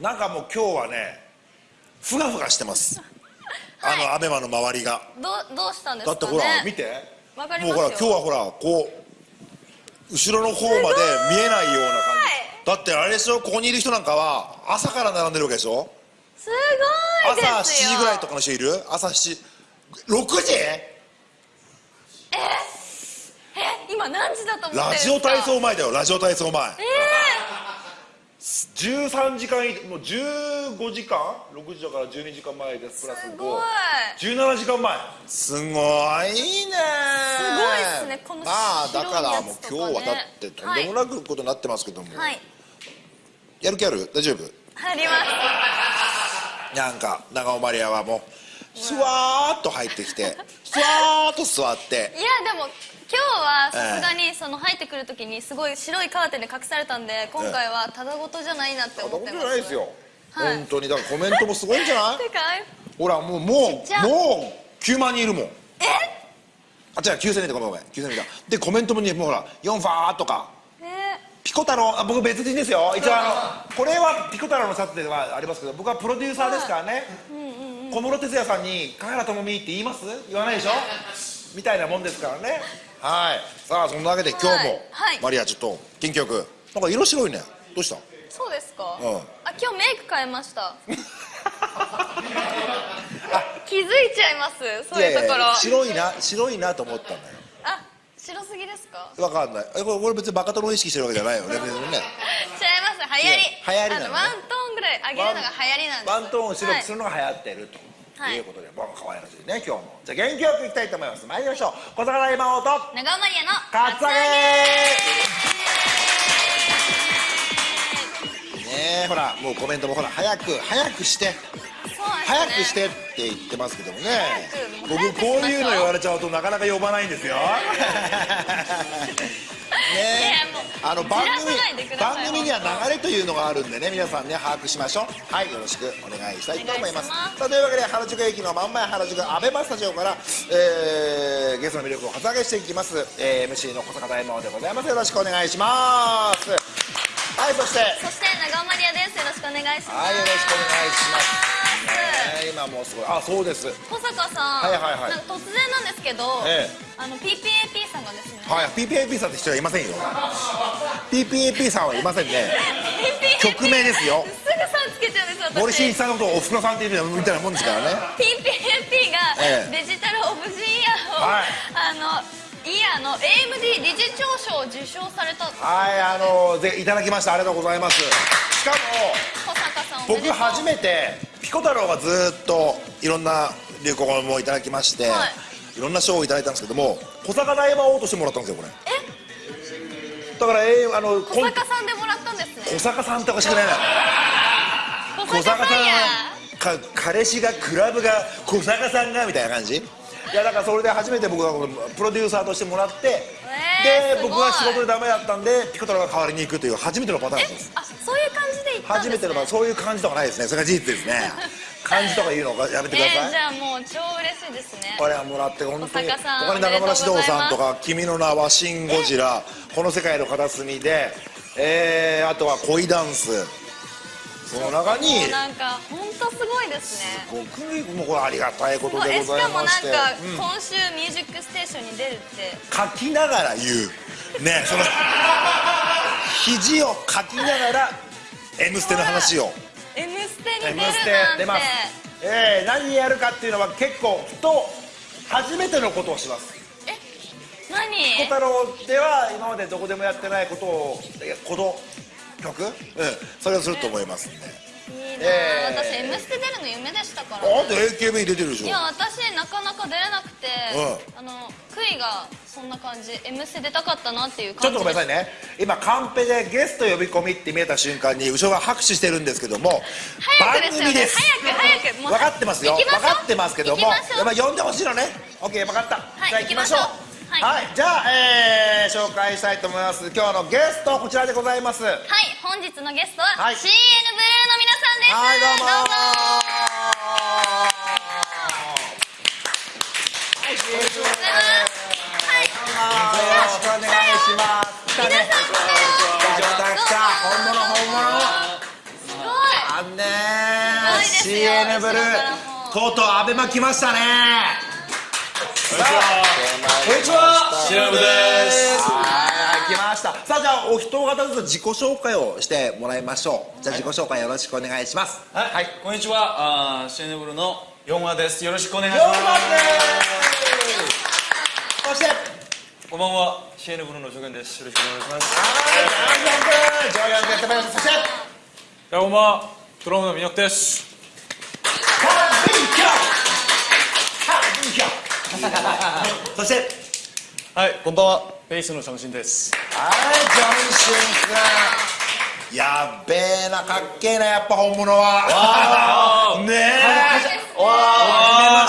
なんかもう今日はねふがふがしてます、あのアベマの周りが。どうどうしたんですかね？だってほら見て。わかりますよ。もうほら今日はほらこう後ろの方まで見えないような感じ。だってあれでしょ？ここにいる人なんかは朝から並んでるわけでしょ？すごいですよ。朝7時ぐらいとかの人いる？朝7時。6時？え今何時だと思ってるんラですか？ジオ体操前だよラジオ体操前。え13時間いもう15時間？6時だから12時間前です。プラスすごい。517時間前。すごいね。すごいっすね。このまあだからもう今日はだってとんでもなくことになってますけども、ー、はい。やる気ある？大丈夫？入ります。なんか長尾マリアはもうスワーッと入ってきてスワーッと座って。いやでも今日はさすがにその入ってくるときにすごい白いカーテンで隠されたんで今回はただごとじゃないなって思ってます。じゃないですよ、はい。本当に。だからコメントもすごいんじゃない？て かほらもうもうもう9万人いるもん。え？あ違う9000人だごめんごめん。9000人だ。でコメントもねもうほら4ファーとか。え？ピコ太郎。あ僕別人ですよ。一応あのこれはピコ太郎のシャツではありますけど僕はプロデューサーですからね。小室哲哉さんに「香原朋美って言います?」言わないでしょ？みたいなもんですからねはい。さあそんなわけで今日も、はい。はい。マリアちょっと元気よくなんか色白いね。どうした？そうですか、うん。あ今日メイク変えました。気づいちゃいます？そういうところ。白いな白いなと思ったんだよ。あ白すぎですか？わかんない。えこれこれ別にバカ殿を意識してるわけじゃないよ。ね別にね。違います。流行り。流行りなのね。あのワントーンぐらい上げるのが流行りなんです。ワントーンを白くする、るのが流行ってると、はい。い、うことで、もう可愛らしいね今日も。じゃあ元気よくいきたいと思います。参りましょう。小坂大魔王とはい、長尾マリアのカツアゲゲねえほらもうコメントもほら早く早くして。早くしてって言ってますけどもね。僕こういうの言われちゃうとなかなか呼ばないんですよ あの番組番組には流れというのがあるんでね皆さんね把握しましょう。はいよろしくお願いしたいと思います。さあというわけで原宿駅の真ん前原宿アベマスタジオから、えーゲストの魅力を発上げしていきます、えー MC の小坂大魔王でございます。よろしくお願いします。はいそしてそして長尾マリアです。よろしくお願いします。はいよろしくお願いしますね今もうすごい。あそうです。小坂さん、はいはいはい。なんか突然なんですけど、えあの PPAP さんがですね、はい PPAP さんって人はいませんよ。PPAP さんはいませんね。曲名ですよ。すぐさんつけちゃうんです私。森進一さんのことをおふくろさんって言うみたいなもんですからね。PPAP がええ。デジタルオブジイヤーを、はい。あのイヤーの AMD 理事長賞を受賞された。はいあのぜいただきました。ありがとうございます。しかも小坂さん僕初めてピコ太郎がずっといろんな流行語もいただきまして、、はい。ろんな賞をいただいたんですけども小坂大魔王としてもらったんですよこれ。だから、えーあの小坂さんでもらったんですね。小坂さんっておかしくないな。小坂さんや。か彼氏がクラブが小坂さんがみたいな感じ？いやだからそれで初めて僕がプロデューサーとしてもらって、えーです僕が仕事でダメだったんでピコ太郎が代わりに行くという初めてのパターンです。あそういう感じで言ったんです、ね、初めてのパターンそういう感じとかないですね。それが事実ですね。感じとか言うのやめてください、えー、じゃあもう超嬉しいですね。これはもらって本当に他に中村獅童さんとか「君の名はシン・ゴジラ」「この世界の片隅で」えー、あとは恋ダンスその中に。もうなんか本当すごいですね。僕にもうこれありがたいことでえございしかもなんか今週「ミュージックステーション」に出るって。書きながら言う。ね その肘を書きながら「M ステ」の話を「M ステ」「に出るステ」なんて。出ます。えー、何やるかっていうのは結構ふと初めてのことをします。え何？小太郎では今までどこでもやってないことをえこの曲、うん、それをすると思いますんでいいな、えー。私「M ステ」出るの夢でしたから、あんた AKB 出てるでしょ。いや私なかなか出れなくて、うあの悔いがそんな感じ「M ステ」出たかったなっていうちょ感じっとごめんなさいね。今カンペでゲスト呼び込みって見えた瞬間に後ろが拍手してるんですけども早くですよね。番組です。早く早く。もう分かってますよ。分かってますけども呼んでほしいのね。OK 分かった、はいじゃあ行きましょうはい、はいじゃあ、えー紹介したいと思います。今日のゲストこちらでございます。はい本日のゲストは、はい。CN ブルーの皆さんです。はいどうもどうぞはい、よろしくお願いは。いします。来たね。来た来た本物本物。すごいあんですよ CN ブルーとうとうアベマ来ましたねこんにちはシラブです。はい来ました。さあじゃあお一方ずつ自己紹介をしてもらいましょう。じゃあ自己紹介よろしくお願いします。はい、こんにちは。あーシェネブルのヨンワです。よろしくお願いし4ます。番です。そしてこんばんはシェネブルのジョゲンです。よろしくお願いします。はいジョーヤン君。ジョーヤン君やってまいりました。そして。どうもドラムのミノクですそしてはいこんばんは。ベースのシャムシンです。はいジョンシン君。やっべえなかっけえなやっぱ本物は。ねえ。わあ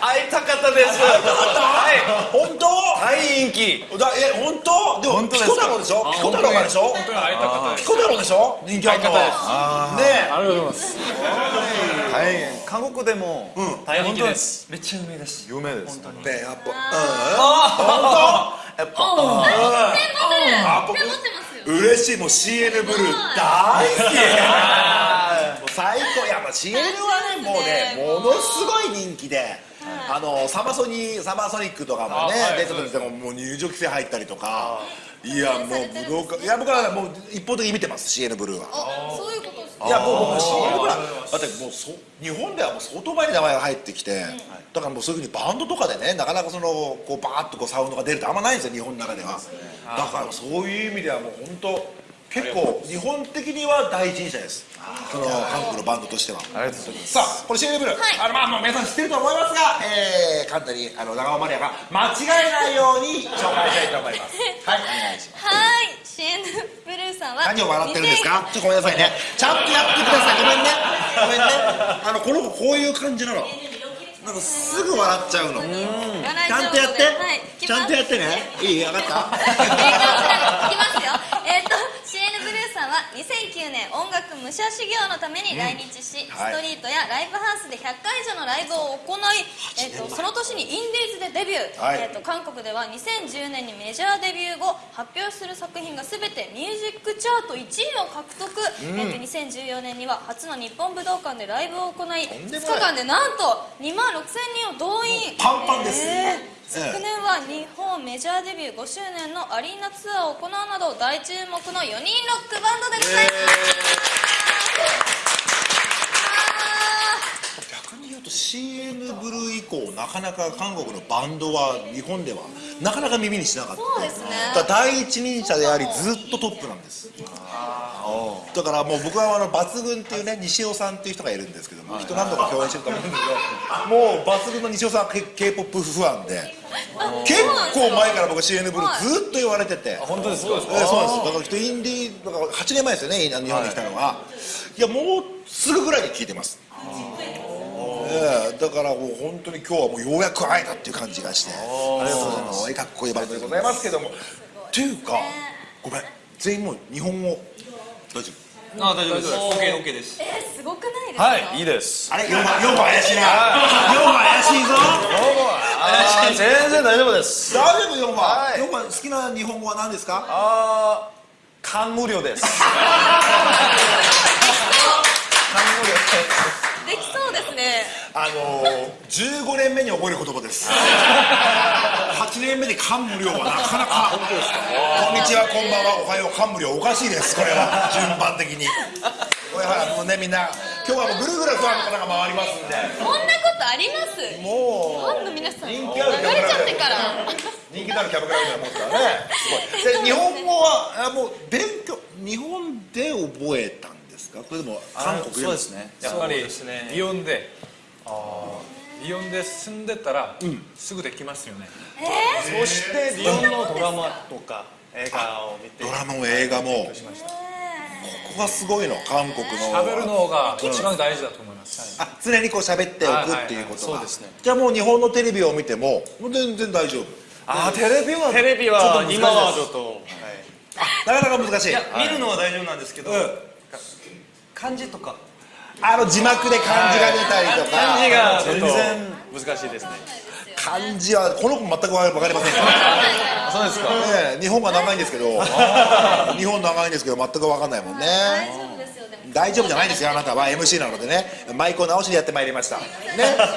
会いたかったです。本当？大人気。だえ本当？でも本当ですか？ピコ太郎でしょ？ピコ太郎がでしょ？本当に会いたかったです。ピコ太郎でしょ？人気あるのねありがとうございますはい韓国でも大人気です。めっちゃ有名です。有名です。やっぱ。うん。本当？やっぱ。あ持ってます。よ。嬉しい。もう CN ブルー大好き。もう最高。いやまあ CN はねもうね。ものすごい人気であのサマソニサマーソニックとかもね出た時でももう入場規制入ったりとか。いやもう武道館いや僕はもう一方的に見てます CN ブルーは。あそういうことですか？いやもう僕 CN ブルーはだってもうそ日本ではもう相当前に名前が入ってきてだからもうそういうふうにバンドとかでねなかなかそのこうバーッとこうサウンドが出るってあんまないんですよ日本の中では。だからそういう意味ではもう本当結構日本的には第一人者です。その韓国のバンドとしては。ありがとうございます。さあこの CN ブルー、はい。あのまあまあ皆さん知ってると思いますが、えー、簡単にあの長尾マリアが間違えないように紹介したいと思います。はい。お願いします。はい。シエヌブルーさんは何を笑ってるんですか？ちょっとごめんなさいね。ちゃんとやってください。ごめんね。ごめんね。あのこの子こういう感じなの。なんかすぐ笑っちゃうの。ちゃんとやって、はい、ちゃんとやってね。いい？分かった？い。きますよえっ、と CN ブルーさんは2009年音楽武者修行のために来日し、はい。ストリートやライブハウスで100回以上のライブを行い、えー、とその年にインディーズでデビュー、はい。えー、と韓国では2010年にメジャーデビュー後発表する作品が全てミュージックチャート1位を獲得、えー、と2014年には初の日本武道館でライブを行い2んでもない。日間でなんと2万6000人を動員。パンパンですえー昨年は日本メジャーデビュー5周年のアリーナツアーを行うなど大注目の4人ロックバンドでございます、逆に言うと CN ブルー以降なかなか韓国のバンドは日本ではなかなか耳にしなかった。そうですね。だから第一人者でありずっとトップなんです。だからもう僕はあの抜群っていうね西尾さんっていう人がいるんですけども人何度か共演してると思うんですけどもう抜群の西尾さんは K- K-POP ファンで。結構前から僕は CN ブルーずっと言われてて。本当ですそうですえーそうなんです。だから人インディーだから8年前ですよね日本に来たのは、い、やもうすぐぐらいに聞いてますええだからもう本当に今日はもうようやく会えたっていう感じがしてありがとうございます。かっこいいバンドでございますけどもっていうかごめん全員もう日本語大丈夫？あ大丈夫です。OKOK です。えー、すごくないですか？はい。いいです。あれ4番4番怪しいな。4番怪しいぞ。あー全然大丈夫です大丈夫4番、はい。4番好きな日本語は何ですか？あー感無量です。できそうですねあのー、15年目に覚える言葉です。8年目で感無量はなかなか。本当ですか？こんにちはこんばんは。おはよう感無量。おかしいですこれは。順番的に。これはもうねみんな今日はもうぐるぐるファンの方が回りますんで。こんなことあります？フもァンの皆さん人流気あるれちゃってから。う人気のあるキャバクラみたいなもんですからね。すごい。で日本語はあもう勉強日本で覚えたんですか？それでも韓国でも。そうですね。やっぱりリヨンでリヨンで住んでたらすぐできますよね。そしてリヨンのドラマとか映画を見てドラマも映画も。こしました。こがすごいの韓国の。喋るのが一番大事だと思います。あ常にこう喋っておくっていうことが。はいはいはい。そうですね。じゃあもう日本のテレビを見てももう全然大丈夫。あテレビはテレビは今はちょっとなかなか難しい。見るのは大丈夫なんですけど、うん。漢字とかあの字幕で漢字が出たりとか。漢字が全然難しいですね。漢字はこの子全く分かりません。からそうですか。ね日本が長いんですけど。日本長いんですけど全く分かんないもんね。大丈夫ですよでも大丈夫じゃないですよあなたは。MC なのでね。マイクを直しでやってまいりました。ね。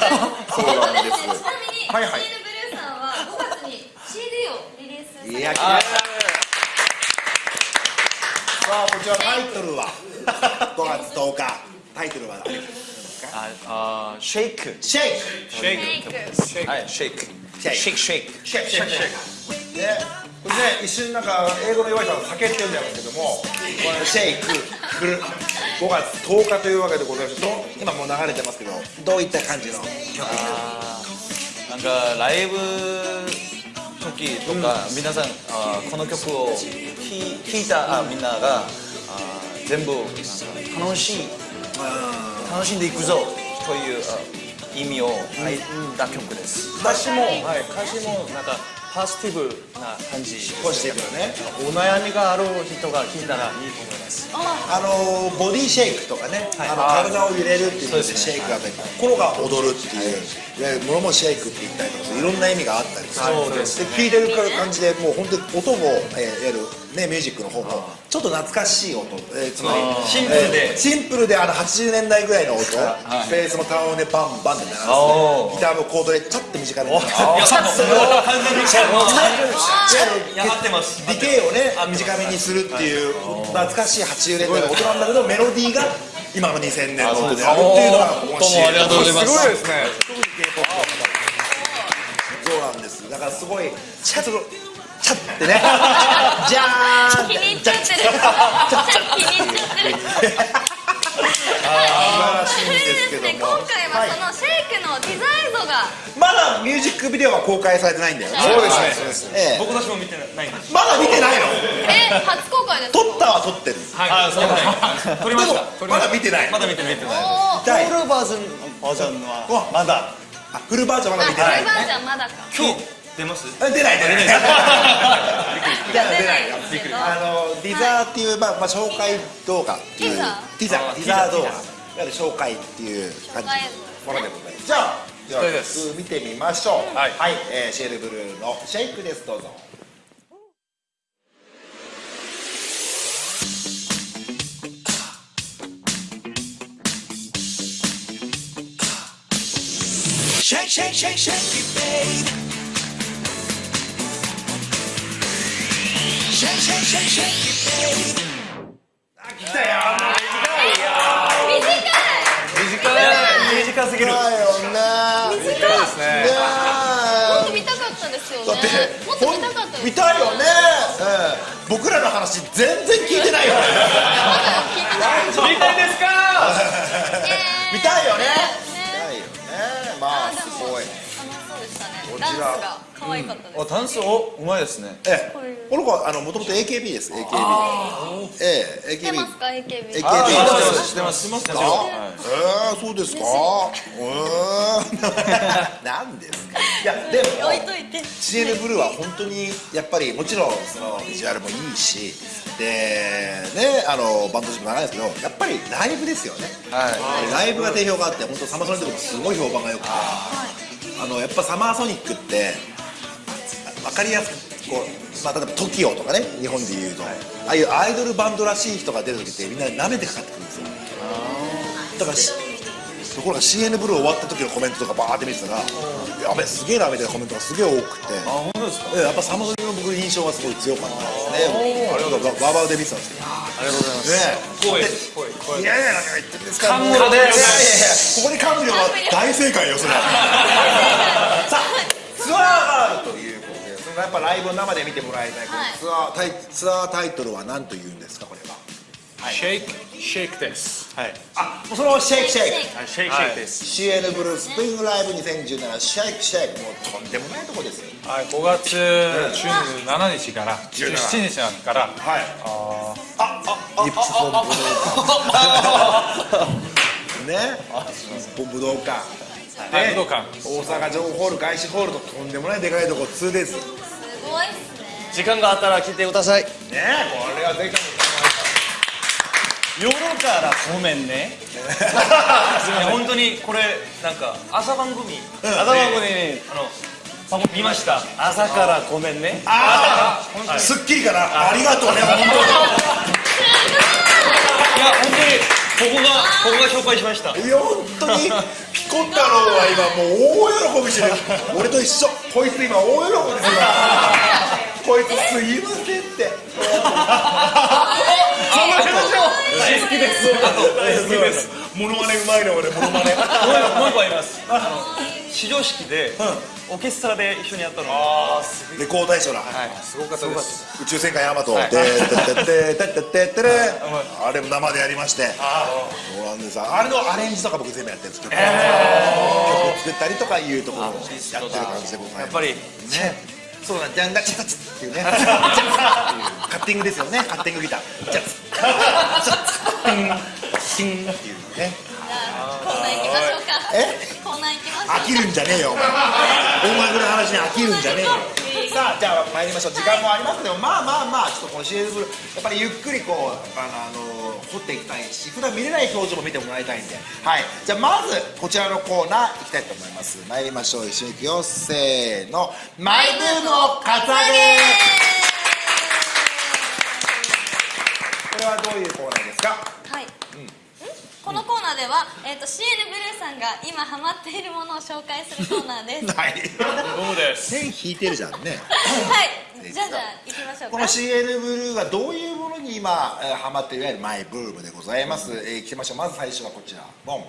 そうなんです。ちなみに、はいはいシールブルーさんは5月に CD をリリースされていや来ましたさあこちらタイトルは？5月10日タイトルは何ああ Shake Shake Shake Shake はい Shake Shake Shake Shake Shake Shake Shake ねこれね一瞬なんか英語の弱い人はシャケって言うんだけどもこれ Shake 来る5月10日というわけでございましてどう今もう流れてますけどどういった感じの曲なんかライブ時とか、皆さんあこの曲を聴聴いたあみんながあ全部なんか楽しい楽しんでいくぞ。というあ意味を入った曲です、歌詞も、はい、歌詞もなんかポジティブな感じ。ポジティブなね。お悩みがある人が聞いたらいいと思います。あのボディシェイクとかね、はい。あの体を揺れるっていうのでそうですね。シェイクがあったり心が踊るっていう、いわゆる物もシェイクって言ったりとかいろんな意味があったりする。そうですで聴いてる感じでもう本当に音も、えーいわゆるねミュージックの方もちょっと懐かしい音、えーつまりシンプルで。えーシンプルであの80年代ぐらいの音、はい。ベースも単音でバンバンって鳴らすギターもコードでちょっと短めに鳴らすや完全にやってますディケイをね短めにするっていう懐かしい80年代の音なんだけどメロディーが今の2000年の音であるっていうのが面白い。ありがとうございます。すごいですね。そうなんです。だからすごいチャッとチャッてね。じゃーん。気に入っちゃってる。気に入っちゃってる素晴らしいんですけど今も回はそのシェイクのデザイン像がまだミュージックビデオは公開されてないんだよね。そうですね。ええ。僕たちも見てないんです。まだ見てないの？え初公開ですか？撮ったは撮ってる。はい。そうはい撮りました。まだ見てないまだ見てない見てないフルバージョンバージョンはまだ。あフルバージョンまだあ見てない。フルバージョンまだか。今日出ます？あ出ない出ない。出ない 出ないあのディザーっていう、まあまあ、紹介動画っていう。ティザティザあティザー動画。いティザわゆる紹介っていう感じ。紹介ものでございますじゃあでは見てみましょうはいえーシェルブルーの「シェイク」ですどうぞあ来たよ短すぎる。だよね。短いですね。もっと見たかったですよねだってもっと見たかった見たいよね、うん僕らの話全然聞いてないよね。まだ聞いてない見たいですか？見たいよね。ね。見たいよね。まあすごい。楽しそうでしたね。こちら。ダンスが可愛かったです、おダンス？おうまいですね。ええ。この子はあのもともと AKB です。AKB ええ知って AKB ますか？AKB えあー知ってます知ってます。知ってます。あえー、そうですか？えー、なんですか？い。やでも置いといて。CN ブルーは本当にやっぱりもちろんそのビジュアルもいいしでねあのバンドジも長いですけどやっぱりライブですよね。はい。ライブが定評があって本当サマーソニックもすごい評判が良くてあのやっぱサマーソニックって分かりやすくこう、まあ、例えば TOKIO とかね日本で言うと、ああいうアイドルバンドらしい人が出る時ってみんな舐めてかかってくるんですよ。だからしところが CN ブルー終わった時のコメントとかバーって見てたら「やべすげえな」みたいなコメントがすげえ多くて。あ本当ですか？えやっぱサマソニの僕印象がすごい強かったですね。あれがバーバーで見てたんですけどありがとうございますね光栄です光栄光栄いやいや何か言ってるんですか冠ですいやいやいやここに冠は大正解よそれさあツアーガールというやっぱライブを生で見てもらいたい、はいツアータイツアータイトルは何というんですかこれは？シェイクシェイクです。はい。あもうそのシェイクシェイク。はいシェイクシェイクです。CN ブルースプリングライブ2017シェイクシェイクもうとんでもないとこですよ。はい5月17日から17日からはい。あリップスポンブね武道館ー武道館大阪城ホール外資ホールととんでもないでかいとこ 2days ねすごいっすね。時間があったら来てください。これはぜひ夜からごめんね。本当にこれなんか朝番組朝番組にあの見ました。朝からごめんね。ああ、すっきりかな。ありがとうね本当に。いや本当に僕が紹介しました。いや本当にピコ太郎は今もう大喜びしてる。俺と一緒。こいつ今大喜びですよこいつすいませんって 好きです大好きですモノマネうまいね俺モノマネもう一個あります始業式でオーケストラで一緒にやったのレコード大賞だすごかったです宇宙戦艦ヤマトでててててててあれも生でやりましてそうなんですあれのアレンジとか僕全部やってるんですけど曲作ったりとかいうところをやってる感じでございますやっぱりねそうなんじゃんだチャツっていうねチャツっていうカッティングですよねカッティングギターチャツチャツチンチンっていうねコーナー行きましょうかえコーナー行きましょう飽きるんじゃねえよお前音楽の話に飽きるんじゃねえよさあじゃあ参りましょう。時間もありますけどまあまあまあちょっとこのーやっぱりゆっくりこうあのあの掘っていきたいし普段見れない表情も見てもらいたいんで。はい。じゃあまずこちらのコーナーいきたいと思います。参りましょう。一緒にいくよせーの。マイブームをカツアゲこれはどういうコーナーですか？はい、このコーナーでは、えー、と CN ブルーさんが今ハマっているものを紹介するコーナーです。はい。そうです線引いてるじゃんね。はい。じゃあじゃあ行きましょうか。この CN ブルーがどういうものに今、えーハマっているいわゆるマイブームでございます、えー、来てましょう。まず最初はこちら。ボン。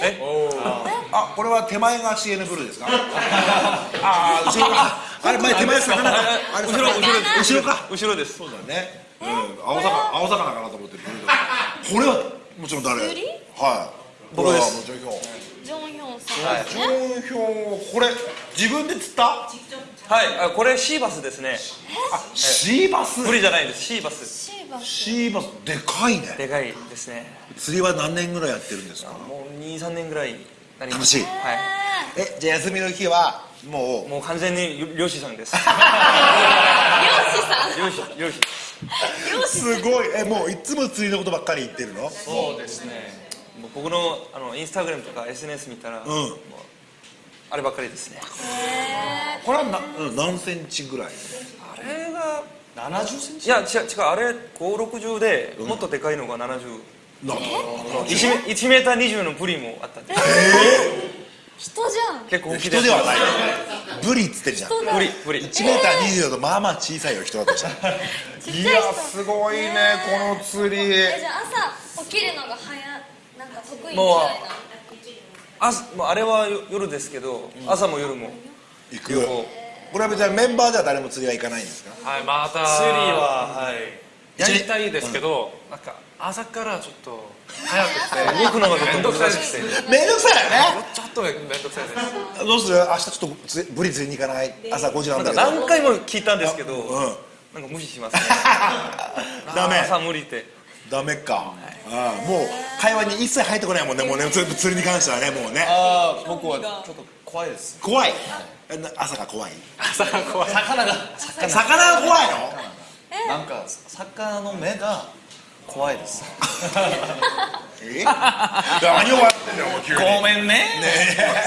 え？おあこれは手前が CN ブルーですか？ああ後ろ。かあれ前手前魚か？あれ後ろ後ろ後ろか。後ろです。そうだね、うん、青魚青魚かなと思ってる。これはもちろん誰？釣りはい。僕です。これはもちろんヒョン。ジョンヒョンさんはいですね、ジョンヒョンこれ自分で釣った？はい。あこれシーバスですね。あシーバス？ブリじゃないです。シーバス。シーバス。シーバス。でかいね。でかいですね。釣りは何年ぐらいやってるんですか？もう23年ぐらい楽しい。はえじゃあ休みの日はもいもう完全に漁師さんです。漁師さん。漁師漁師すごい。えもういつも釣りのことばっかり言ってるの？そうですね。もう僕のあのインスタグラムとか SNS 見たら、ん。もうあればっかりですね。これはなうん何センチぐらい？あれが70センいや違う違うあれ560でもっとでかいのが70、な 1, メ1メーター20のブリもあったんで人じゃん。結構大きい人ではないブリっつってるじゃん。ブリブリ。1m20 だとまあまあ小さいよ人だとしたら。いやすごいねこの釣り。えじゃあ朝起きるのが早なんか得意みたいな。もうあもうあれはよ夜ですけど、朝も夜も。行くこれは別にメンバーでは誰も釣りは行かないんですか？はいまた。釣りははい。やりたいですけど、なんか朝からちょっと早くて 動くのがちょっとめんどくさい。難しくて。めんどくさいよね。ちょっとめんどくさいです。どうする？明日ちょっとつブリ釣りに行かない？朝5時なんだけどか何回も聞いたんですけど、うん。なんか無視しますね。ダメ。朝無理ってダメか、ああもう会話に一切入ってこないもんねもうね釣釣りに関してはねもうね。ああ僕はちょっと怖いです。怖い？えな朝が怖い？朝が怖い。魚が魚が怖いの？なんか魚の目が怖いです。え？何を笑ってんだよ急に。ごめんね。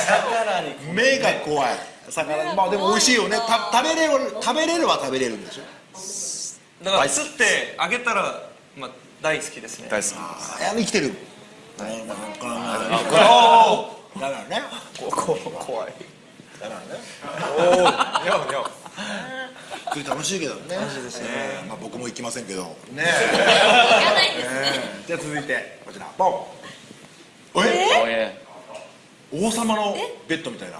魚に。目が怖い。魚。まあでも美味しいよね。た食べれる食べれるは食べれるんでしょ？だから釣ってあげたら、まあ、大好きですね。大好き。ああ生きてる。だからね。怖い。だからね。お おにゃおにゃ楽しいけどね。楽しいですね。まあ僕も行きませんけど。ね行かないんですえじゃあ続いてこちら。ボン。え？王様のベッドみたいな。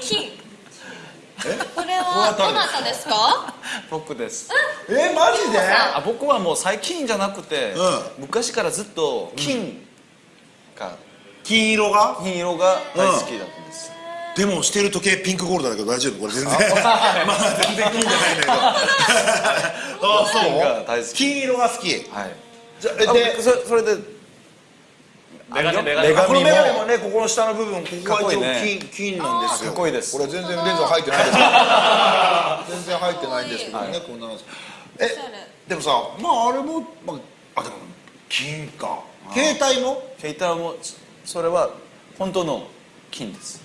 金。え？これはどなたですか？僕です。え？マジで？あ僕はもう最近じゃなくて、う昔からずっと金が、金色が？金色が大好きだった。んでもしてる時計ピンクゴールドだけど大丈夫。これ全然。まあ 全然金じゃないんだけど。あそう？金色が好き。はい。じゃあでそそれで。メガネメガネこのネメガネもねここの下の部分ここが一応かっこいいね。金金なんですよ。かっこいいです。これ全然レンズ入ってないです。全然入ってないんですけどねこんなの。えでもさまああれもまああでも金か携帯も？携帯もそれは本当の金です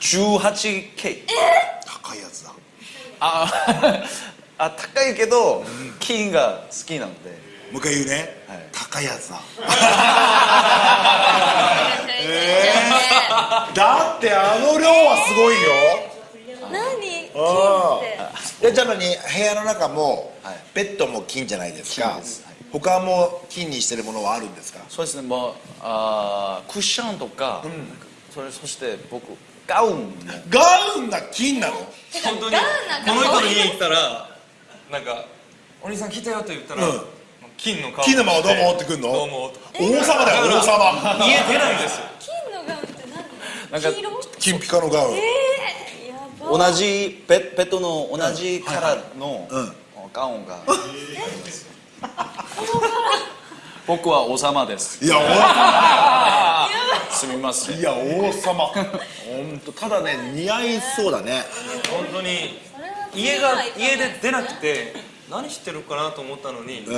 18K 高いやつだ。あ あ高いけど金が好きなので。もう一回言うね、はい。高いやつだ。えだってあの量はすごいよ。何？金あ。って。でじゃあ何？部屋の中も、はい。ベッドも金じゃないですか。金です。はい。他も金にしてるものはあるんですか？そうですね。もうあークッションとか、それそして僕ガウンもガウンが金なの？本当に。この。人の家行ったらなんか「お兄さん来たよ」と言ったら、うん。金の顔。金のままどうもってくんの？どうもと王様だよ王様。家出ないんですよ。金のガウンって何？なんか金ピカのガウン。えー、やば。同じペペットの同じカラーのうん。ガウンが、僕は王様です。いやすみません。王いや王様。本当ただね似合いそうだね。本当に家が家で出なくて何してるかなと思ったのに、うん。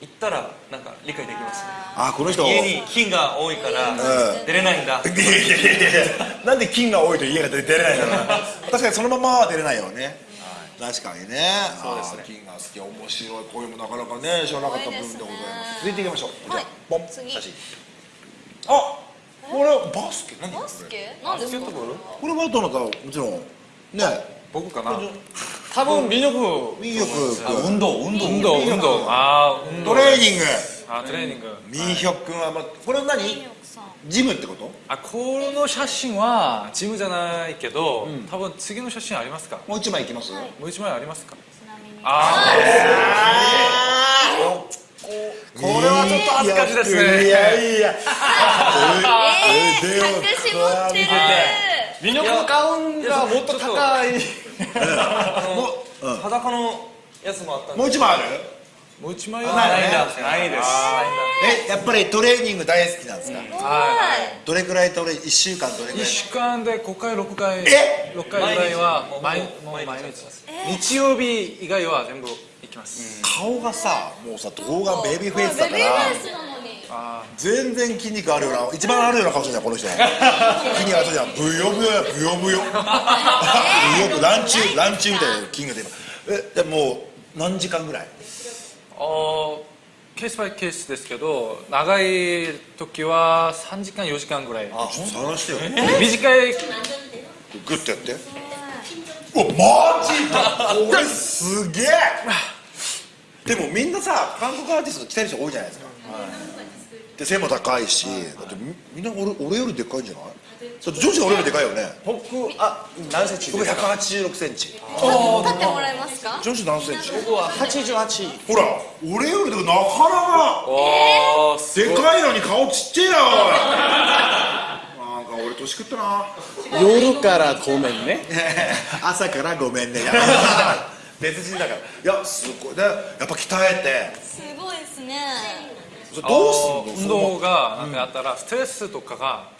行ったらなんか理解できます。ねあこの人。家に金が多いからうん。出れないんだ、いやいやいやいや。なんで金が多いと家が出れないの確かにそのままは出れないよね確かにね。そうですね。金が好き面白いこういうのもなかなかね知らなかった部分でございます。続いていきましょう。じゃあはいポン次。写真。あこれバスケ？何バスケ？なんですか？これはどなた？もちろんね。僕かな。多分민혁民族運動運動。運動運動。あー運動。トレーニング。あトレーニング。民ヒョ君はまあこれは何？ジムってこと？あこの写真はジムじゃないけど、多分次の写真ありますか？もう一枚いきます？はい。もう一枚ありますか？ちなみに。あここれはちょっと恥ずかしいですね。いやいや隠し持ってる。のガウンがもっと高い。もううん。裸のやつもあったんで。もう一枚ある？もう一枚はないねんだないですえやっぱりトレーニング大好きなんですか、はどれくらいトレ1週間どれくらい？1週間で5回6回え？6回ぐらいは毎毎日もう毎日え日曜日以外は全部行きます、顔がさもうさ動画ベビーフェイスだかベビーらフェイスなのに。あ全然筋肉あるような。一番あるような顔してるじゃん。この人筋肉あるじゃん。ブヨブヨやブヨブヨ。ブヨブランチュランチュみたいな筋肉で今。えでもう何時間ぐらい？ーあーケースバイケースですけど長い時は3時間4時間ぐらい。ちょっと探してよ。短い。グッとやって。うわマジかこれすげえ。でもみんなさ韓国アーティスト来てる人多いじゃないですか、で背も高いしだってみみんな俺俺よりでっかいんじゃない？だって女子が俺よりでかいよね。僕あ何センチ？僕ですか186センチ。立ってもらえますか？女子何センチ？僕は88ほら俺よりでなかなか。でかいのに顔ちっちゃいなおい。なんか俺年食ったな。夜からごめんね。朝からごめんね。別人だから。いやすごい。でやっぱ鍛えて。すごいですね。どうすんの？運動がなんかあったらストレスとかが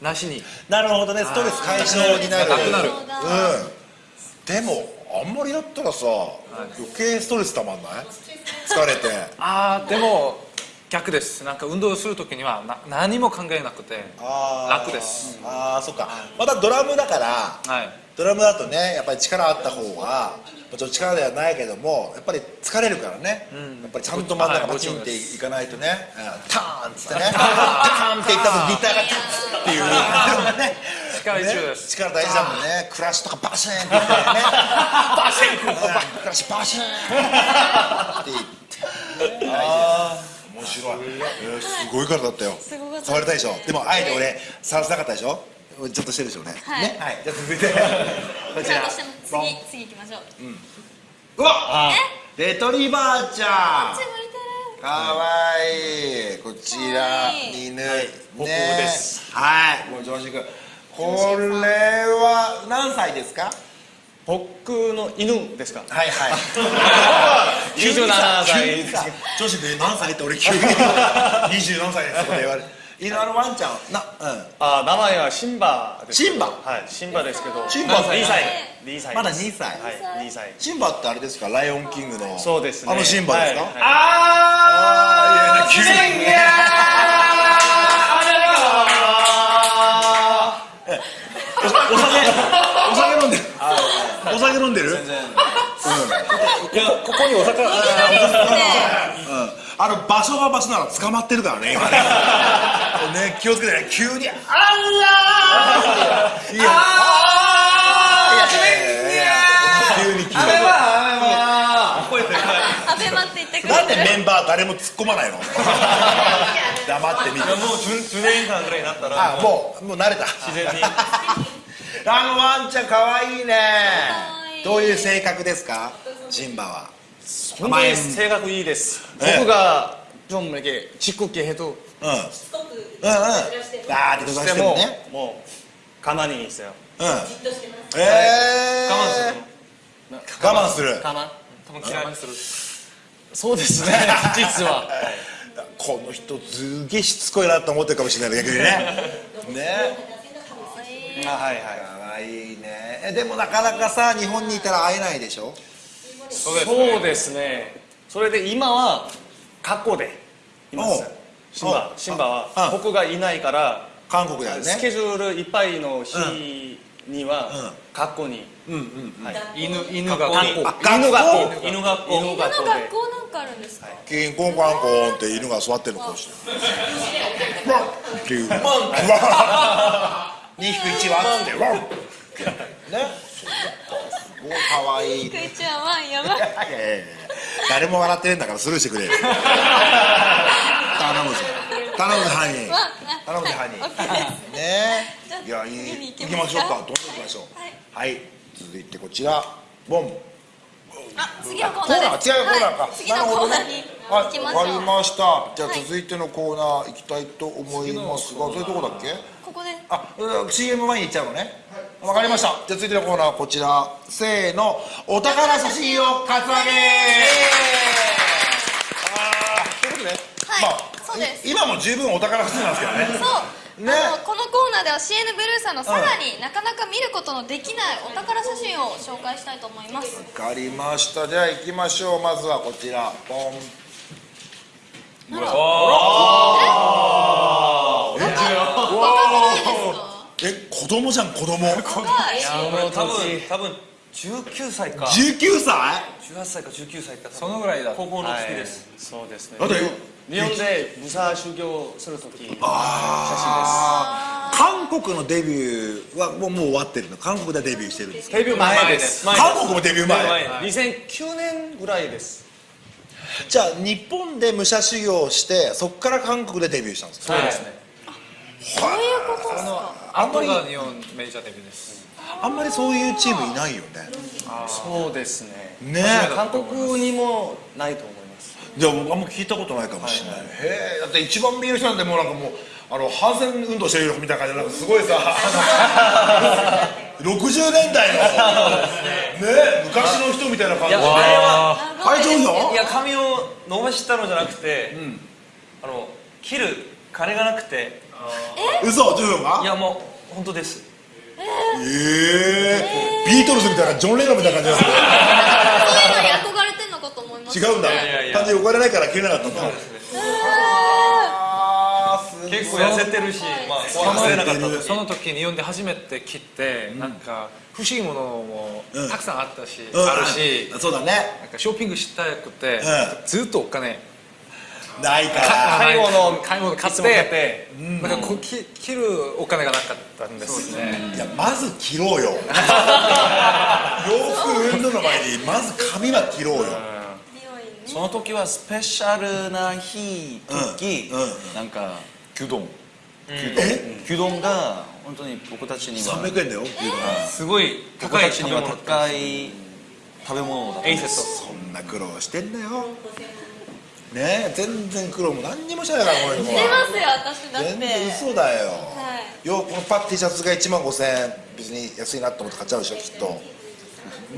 なしに。なるほどね。ストレス解消になる。なくなる。うん。でもあんまりやったらさ、余計ストレスたまんない？疲れて。ああでも逆です。なんか運動する時にはな何も考えなくて楽です。ああそっか。またドラムだからはいドラムだとねやっぱり力あった方がもちろん力ではないけどもやっぱり疲れるからね、やっぱりちゃんと真ん中パチンっていかないとね、うんターンっつってね。ターンっていったとギターがタッっていう。ね。力必要ですね。力大事だもんね。クラッシュとかバシーンって言ってね。バシーン。クラッシュバシーンって言って。ああ面白い、えーすごいからだったよ。触りたいでしょ？でもあえて俺触らせなかったでしょ？ちょっとしてるでしょうね。はい。ね。はい。じゃあ続いて。こちら。次次行きましょう。うわレトリバーちゃん。かわいい。こちら犬。ね。僕です。はい。もう常識君。これは何歳ですか？僕の犬ですか？はいはい。27歳。急にさ女子で何歳って俺急に。20何歳ですとか言われる犬あのワンちゃんなうん。あ名前はシンバですシンバ？はいシンバですけど。シンバ？2歳。2歳まだ2歳？はい2歳。シンバってあれですか？ライオンキングの。そうですね。あのシンバですか、はいはい。ああいや急にお酒お酒飲んでるお酒飲んでる？全然。おいやここにお魚いきなりですね。うんあの場所が場所なら捕まってるからね今ね。ね気をつけてね。急に「あらー!」いやあー!いやいや急に急に。アベマって言ってくれなんでメンバー誰も突っ込まないの？黙って見てもう 10, 10年間ぐらいになったらあもうもう慣れた。自然に。あのワンちゃんかわいい。ねどういう性格ですか？ジンバは本当に性格いいですええ僕が좀 이렇게 짓궂게 해도 うんうんうんあーって飛ばしてるもねもう가만히 있어요 うんえー我慢する我慢する我慢多分嫌いするそうですね実はこの人すげえしつこいなと思ってるかもしれない逆にねねあはいはいかわいいねえでもなかなかさ日本にいたら会えないでしょ そうですね。それで今は学校でいます。シンバシンバはあ僕がいないから韓国だよスケねジュールいっぱいの日にはうん。学校にうんうんはい。犬犬が学校。犬学校。学校。犬学校。犬の学校なんかあるんですか？キンコンコンコンって犬が座ってるのこうしてワン。っていうワン。2引く1はっつってワン。ねすごいかわい。いクイちゃんはやばい。いやいやいや誰も笑ってねえんだからスルーしてくれよ。頼むぞ。頼むぞ犯人わ頼むぞ犯人ね。じゃあいやいい。行きますか。行きましょうか。どんどん行きましょう。はい。続いてこちら。ボンあ次のコーナー違うコーナーか、はい。次のコーナーにはい。行きましょう。わかりました。じゃあはい続いてのコーナー行きたいと思いますが、そういうとこだっけ？ここで。あ、うん CM 前に行っちゃうのね。わかりました。じゃあ続いてのコーナーはこちら。せーの。お宝写真をカツアゲあーということで、はい。まあ今も十分お宝写真なんですけどね。そう、ね。あのこのコーナーでは CN ブルーさんのさらになかなか見ることのできないお宝写真を紹介したいと思います。わかりました。じゃあ行きましょう。まずはこちら。ポン。え？子供じゃん子供。はい？もう多分多分19歳か。19歳？18歳か19歳かそのぐらいだ。高校の時です、そうですね。だって日本で武者修行する時あー。韓国のデビューはもうもう終わってるの。韓国でデビューしてるんです。かデビュー前です。前韓国もデビュー前。2009年ぐらいです。じゃあ日本で武者修行をしてそこから韓国でデビューしたんですか？そうですね、そういうことですか。あんまり日本メジャーデビューです。あんまりそういうチームいないよね。そうですね。ね。韓国にもないと思いますじゃあ僕あんま聞いたことないかもしれない、へえ。だって一番見える人なんてもうなんかもうあの反戦運動してるみたいな感じでなんかすごいさ 60年代のね。昔の人みたいな感じで。いやあれは会場よいや髪を伸ばしたのじゃなくて、あの切る金がなくて。嘘ジョンが？いやもう本当です。ええビートルズみたいなジョン・レノンみたいな感じです違うんだ。単純に怒られないから切れなかったん。結構痩せてるし、まあ、なかった時その時日本で初めて切って、なんか欲しいものもうんたくさんあったし、うん。あるしそうだね。なんかショッピングしたくて、うずっとお金ないから。買い物買い物買っててなんかこうき切るお金がなかったんですね。いやまず切ろうよ。洋服運動の前にまず髪は切ろうよその時はスペシャルな日時、なんか牛丼え？牛丼が本当に僕たちには300円だよ。牛丼すごい僕高いたちには食べ物高い食べ物だったエイセッそんな苦労してんだよ。ねえ全然苦労も何にもしてないからこの子してますよ私だって。全然嘘だよ、はい。よこのパッ T シャツが1万5000円。別に安いなと思って買っちゃうでしょきっと。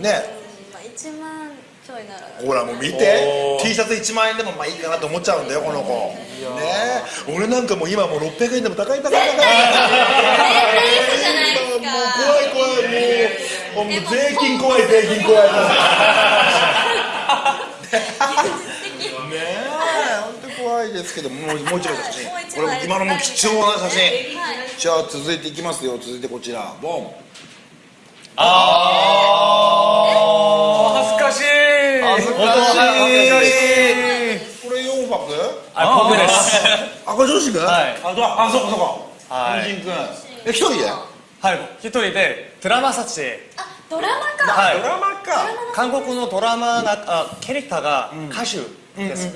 ねまあ1万ほらもう見て。T シャツ1万円でもまあいいかなと思っちゃうんだよこの子。ね。え俺なんかもう今もう600円でも高い高い高い。もう怖い怖いもうもう税金怖い税金怖いねえ本当怖いですけどもうもう一枚写真こ枚れ今のも貴重な写真はいじゃあ続いていきますよ続いてこちらボン恥ずかしい恥ずかしい。これ4泊？あ僕です。あこれ女子くんはい。ああそうかそうか。はい。女子くんえ一人で？はい一人でドラマ撮影。あドラマか。はい。ドラマか。韓国のドラマなあキャラクターが歌手です、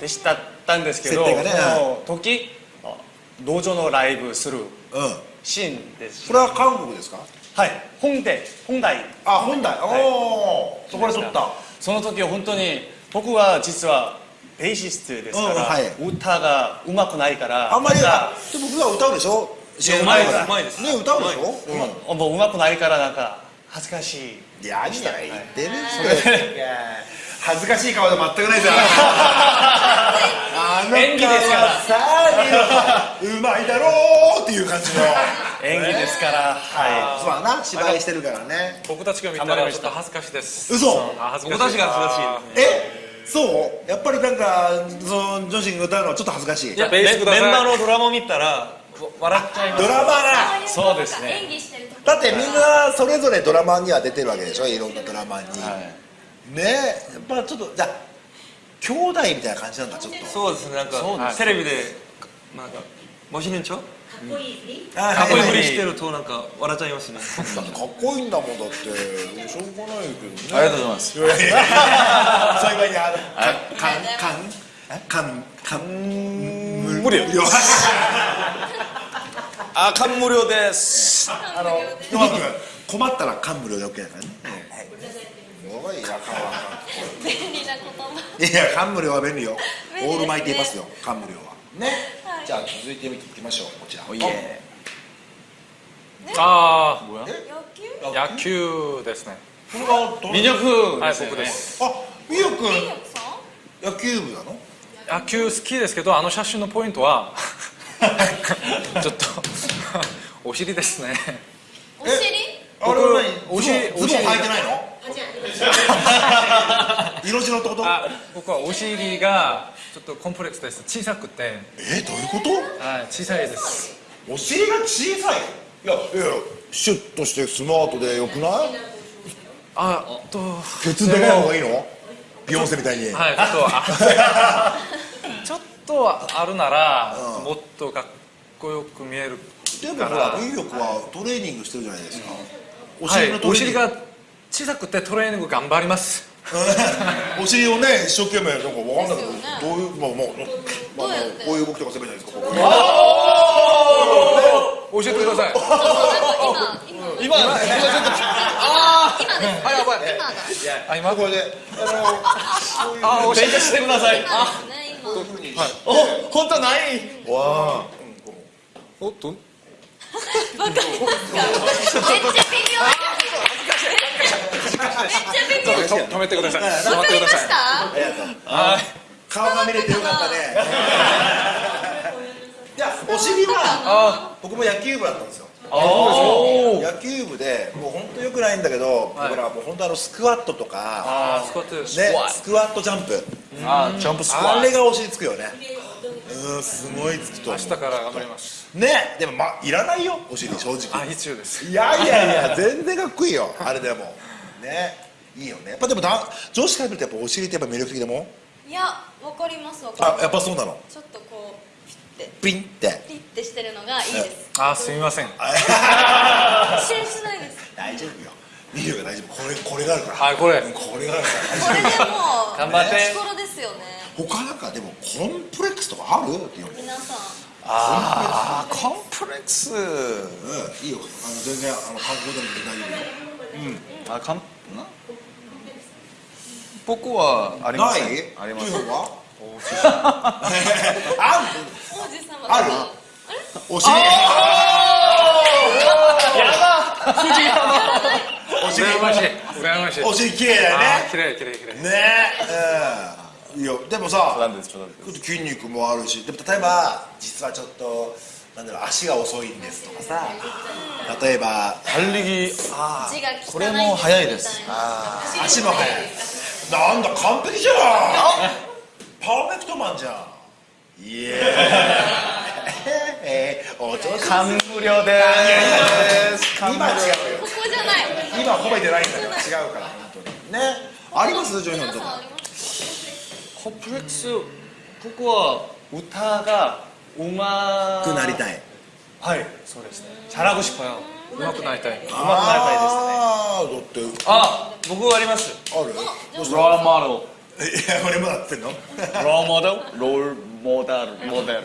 でしたったんですけどね。その時あ道場のライブするうんシーンです。これは韓国ですか？はい。本で本題。あ本題。おおそこで撮ったその時は本当に僕は実はベーシストですから、うんはい。歌がうまくないからあんまりでも普段歌うでしょ？うまいですうまいです。ね歌うでしょ？うん。もううまくないからなんか恥ずかしい。いや何や言ってるいや恥ずかしい顔で全くないじゃん あの演技ですから。さあうまいだろうっていう感じの。演技ですから。はそうだな。芝居してるからね。僕たちが見たらちょっと恥ずかしいです。嘘。あ恥ずかしい僕たちが恥ずかしいですえそう？やっぱりなんかその女子が歌うのはちょっと恥ずかしい。いやメンバーのドラマを見たらわ笑っちゃいます。ドラマなそうですね。演技してるとだってみんなそれぞれドラマには出てるわけでしょ？いろんなドラマに、ね。やっぱちょっとじゃあ兄弟みたいな感じなんだちょっと。そうですねなんかテレビでなんかもしねんちょあかっこいいふりしてるとなんか笑っちゃいますね。かっこいいんだもんだって。しょうがないけどね。ありがとうございますいやいやそういう場合にあのかんかんかんかん無理よあ感無量ですあの困ったら感無量で OK だからねすごいやかわ便利な言葉。いや感無量は便利よ。便利ですね。オールマイティーパスよ。感無量は。ね。じゃあ続いて見ていきましょう。こちら。おいえ。あ野球？あ野球ですね。これはどの魅力はいですよね。僕です。あみよくん野球部なの？野球好きですけどあの写真のポイントは ちょっとお尻ですね。お尻？あれは何お尻ズボンズボン履いてないの？色白ってこと？あ僕はお尻がちょっとコンプレックスです。小さくて。えどういうこと？はい小さいです。お尻が小さい？いやいやシュッとしてスマートでよくない？あとケツでかい方がいいの？ビヨンセみたいに、はいちょっとあ ちょっとあるなら、うんもっとかっこよく見えるでもほからら右翼はトレーニングしてるじゃないですか、おはい尻のトレーニング、お尻が小さくてトレーニング頑張ります お尻をね一生懸命なんかわかんないけど、どういうまあまあ、まあ、こういう動きとかすればいいんじゃないですか？ここ。教えてください。今今今。今ですやばいあ今。これであのあ勉強してください。今ですね今。お本当ないわおっとバカですかめっちゃ微妙めっちゃ微妙止めてください。止ましめてください。たありがとう。顔が見れてよかったね。いやお尻は僕も野球部だったんですよ。野球部でもう本当よくないんだけど、僕らはもう本当あのスクワットとかスクワットですねスクワットジャンプ。あジャンプスクワッあれがお尻つくよねうんすごいつくと思明日から頑張ります。うねでもまあいらないよお尻正あ直必要です。いやいやいや全然かっこいいよあれでも。ねいいよね。やっぱでもだ女子から見るとやっぱお尻ってやっぱ魅力的でもいやわかりますわかりあます。やっぱそうなの？ちょっとこうピッて。ピンって。ピッてしてるのがいいです。あすみません。心配しないです。大丈夫よ。見るよ大丈夫。これこれがあるから。はいこれ。これがあるから。これでもう頑張って。心ですよね他なんかでもコンプレックスとかある？っていうの皆さん。あコンプレックス。うん。いいよ。あの全然あの観光でも大丈夫よ。あかん。な僕はありまない？せんありませんというのは？ある王子様ある。あお尻お尻羨ましい。羨ましい。お尻綺麗だよあねー綺麗綺麗綺麗。ね。え、うん、いやでもさ筋肉もあるしでも例えば実はちょっとなんだろう足が遅いんですとかさ例えば半力。ああこれも速いです。ああ足も速い。なんだ完璧じゃん。 perfect man じゃん。イエー。イえー、お調子完了です。今違うよここじゃない。今褒めてないんだから違うから本当に。ね。あります？ジョイさんとか。 皆さんありますコンプレックス僕は歌がうまくなりたいはいそうですね잘하고싶어요 上手くなりたい上手くなりたいですねああだってあ僕ありますあるどうしロールモデルいや俺もなってんのロールモデルロールモデルモデル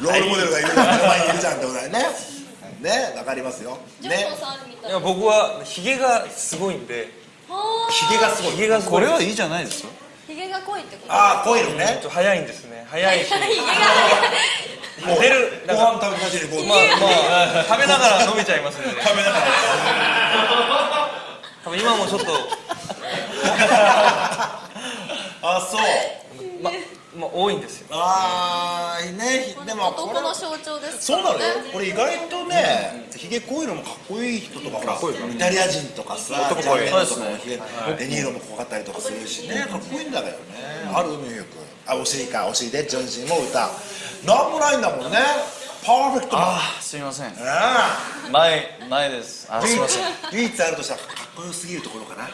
ロールモデルがいるから目の前にいるじゃんってことだよねねわかりますよねジョンヒョンさんあるみたいいや僕はヒゲがすごいんではあヒゲがすごいヒゲがすごいこれはいいじゃないですか ヒゲが濃いってこと？ああ濃いのちょっねと早いんですね。早いし。もう出るご飯食べさせてこうまあまあ食べながら伸びちゃいますね。食べながら多分今もちょっと。あそう。ままあ多いんですよ。ああねでもこれ男の象徴ですそうなのよ。ねこれ意外とねひげ濃いのもかっこいい人とかほらイタリア人とかさ男濃いとかもひげデニーロも濃かったりとかするしねかっこいいんだけどね。あるニューヨーク。あお尻かお尻でジョンジンも歌なんもないんだもんね。パーフェクトあすみません。あ前前です。ああすみません。唯一あるとしたらかっこよすぎるところかな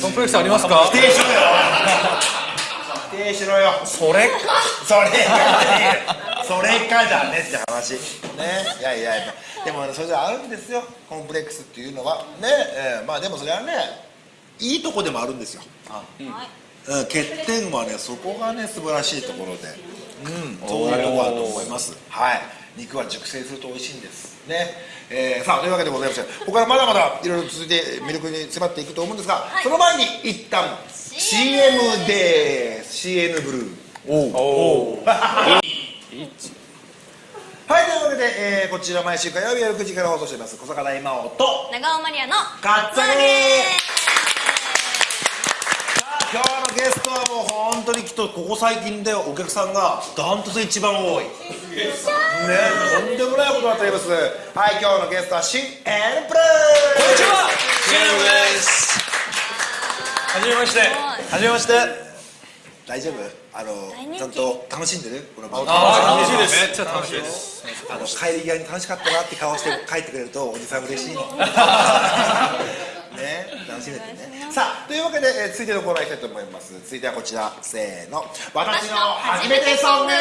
コンプレックスありますか？否定しろよ。否定しろよそれ？それか。それかじゃねって話。ね。いやいや。いやでもそれであるんですよ。コンプレックスっていうのは。ね、えーまあでもそれはねいいとこでもあるんですよ、うん、欠点はねそこがね素晴らしいところで。うん。そういうところだと思います。はい肉は熟成すると美味しいんです。ね、えーさあというわけでございましてここからまだまだいろいろ続いて魅力に迫っていくと思うんですが、その前に一旦 CM です。CN ブルー。はい、というわけで、えーこちら毎週火曜日夜9時から放送しています小坂大魔王と長尾マリアのカツアゲ今日のゲストはもう本当にきっとここ最近でお客さんがダントツ一番多い。ねとんでもないことになっております。はい今日のゲストは新 N プレイ。こんにちはです。はじめまして。はじめまして。大丈夫？あのちゃんと楽しんでる？この番組。あ楽しいです。めっちゃ楽しいです。あの帰り際に楽しかったなって顔して帰ってくれるとおじさん嬉しい。の ね。楽しめてね。さあというわけで、えー続いてのコーナーいきたいと思います。続いてはこちら。せーの。私の初めてソング。は